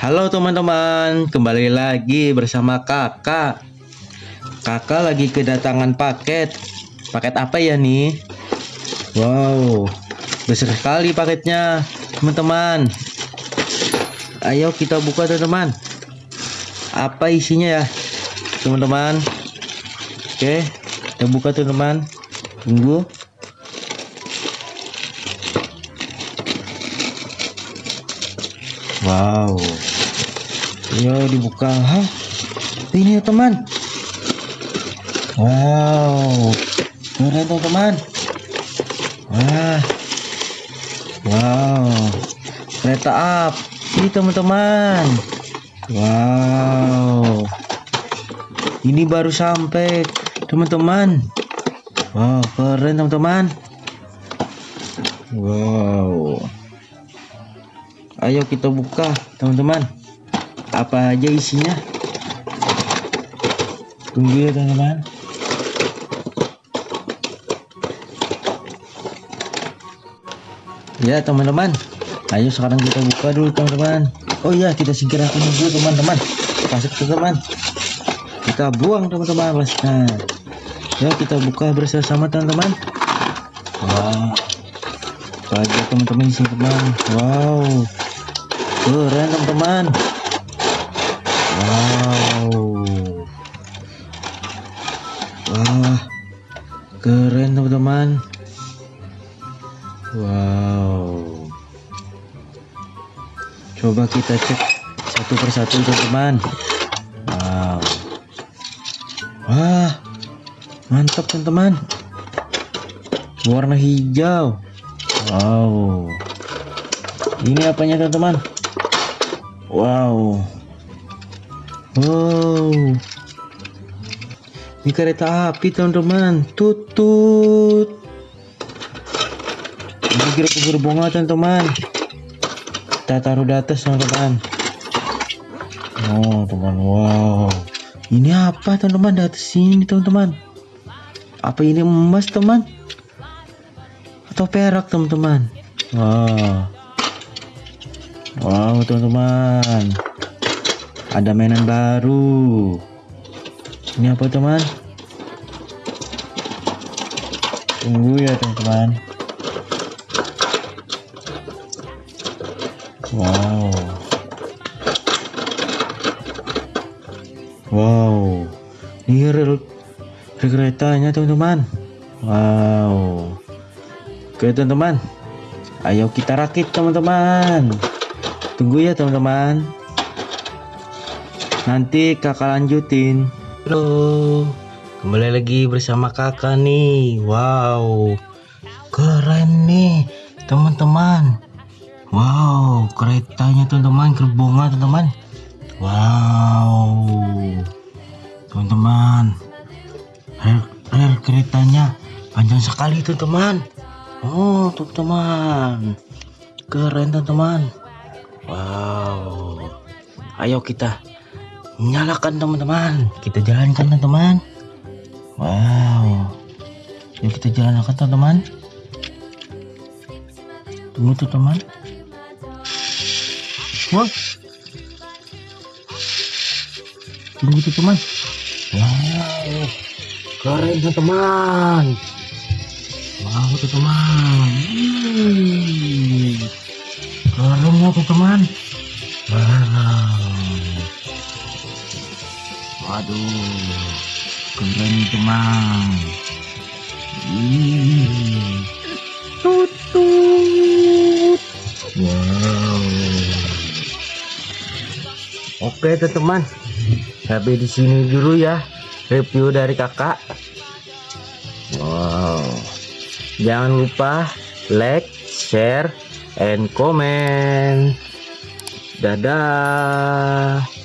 Halo teman-teman, kembali lagi bersama kakak. Kakak lagi kedatangan paket. Paket apa ya nih? Wow, besar sekali paketnya teman-teman. Ayo kita buka teman-teman. Apa isinya ya teman-teman? Oke, kita buka teman-teman. Tunggu Wow. Yo dibuka. Hah? Ini ya teman. Wow. Keren teman-teman. Wah. Wow. Kereta api teman-teman. Wow. Ini baru sampai teman-teman. Wow, keren teman-teman. Wow. Ayo kita buka teman-teman. Apa aja isinya? Tunggu ya teman-teman. Ya teman-teman. Ayo sekarang kita buka dulu teman-teman. Oh iya kita segerakan dulu teman-teman. Masuk teman-teman. Kita buang teman-teman. Plastiknya Ya kita buka bersama teman-teman. Wow Apa aja teman-teman sini teman. Wow keren teman-teman wow. Wah keren teman-teman wow. Coba kita cek satu persatu teman-teman wow. Wah mantap teman-teman. Warna hijau. Wow. Ini apanya teman-teman Wow. Wow. Ini kereta api teman-teman. Tutut. Ini kira bunga teman-teman. Kita taruh di atas teman-teman. Oh teman. Wow. Ini apa teman-teman di atas sini teman-teman? Apa ini emas teman? Atau perak teman-teman? Wow. Wow teman-teman. Ada mainan baru. Ini apa teman? Tunggu ya teman-teman. Wow. Wow. Ini rel, keretanya teman-teman. Wow. Oke teman-teman. Ayo kita rakit teman-teman Tunggu ya teman-teman. Nanti kakak lanjutin. Halo, kembali lagi bersama kakak nih. Wow, keren nih teman-teman. Wow, keretanya teman-teman, gerbongnya teman-teman. Wow, teman-teman, rel, rel keretanya panjang sekali teman-teman. Oh, teman-teman, keren teman-teman. Wow. Ayo kita nyalakan teman-teman. Kita jalankan teman-teman. Wow. Yuk kita jalankan teman-teman. Tunggu tuh teman. Wah. Tunggu tuh teman. Wow. Keren teman-teman. Wow teman. Hmm warungnya teman? Wow. Waduh keren teman tutut wow. Oke teman-teman sampai di sini dulu ya review dari kakak. Wow. Jangan lupa like share and comment. Dadah.